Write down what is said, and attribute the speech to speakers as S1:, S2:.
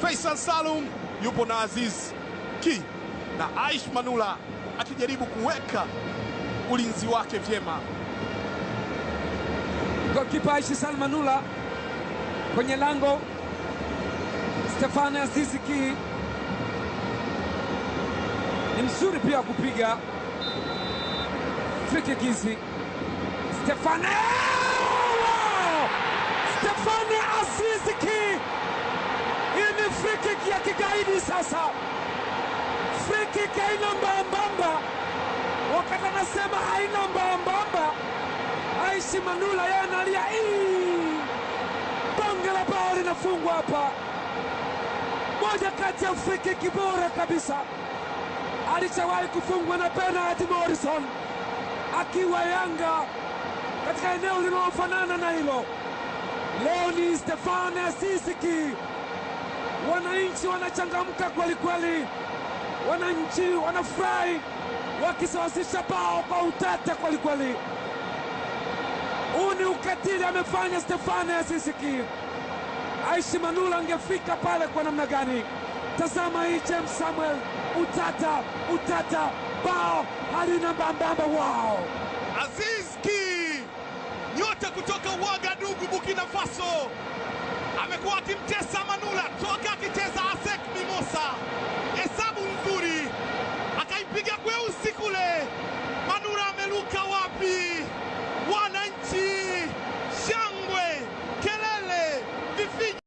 S1: Faisal Salum yupo na Aziz Ki na Aish Manula akijaribu kuweka ulinzi wake vyema.
S2: Golkipa Aishi Salmanula kwenye lango, Stefano Azizi Ki ni mzuri pia kupiga free kick hizi Wow! Stefano Azizi Ki, hii ni free kick ya kigaidi sasa, free kick haina mbambamba, wakati anasema haina mbambamba Aishi Manula yeye analia bonge la bao linafungwa hapa. Moja kati ya free kick bora kabisa alishawahi kufungwa na Bernard Morrison akiwa Yanga katika eneo linalofanana na hilo. Leo ni Stefano Azizi Ki. Wananchi wanachangamka kweli kweli, wananchi wanafurahi wakisawazisha bao kwa utata kweli kweli. Huu ni ukatili amefanya Stefano Asisiki. Ki. Aishi Manula angefika pale kwa namna gani? Tazama hii James Samuel, utata utata, bao halina mbambamba.
S1: Wao Azizki, nyota kutoka Ouagadougou, Burkina Faso, amekuwa akimtesa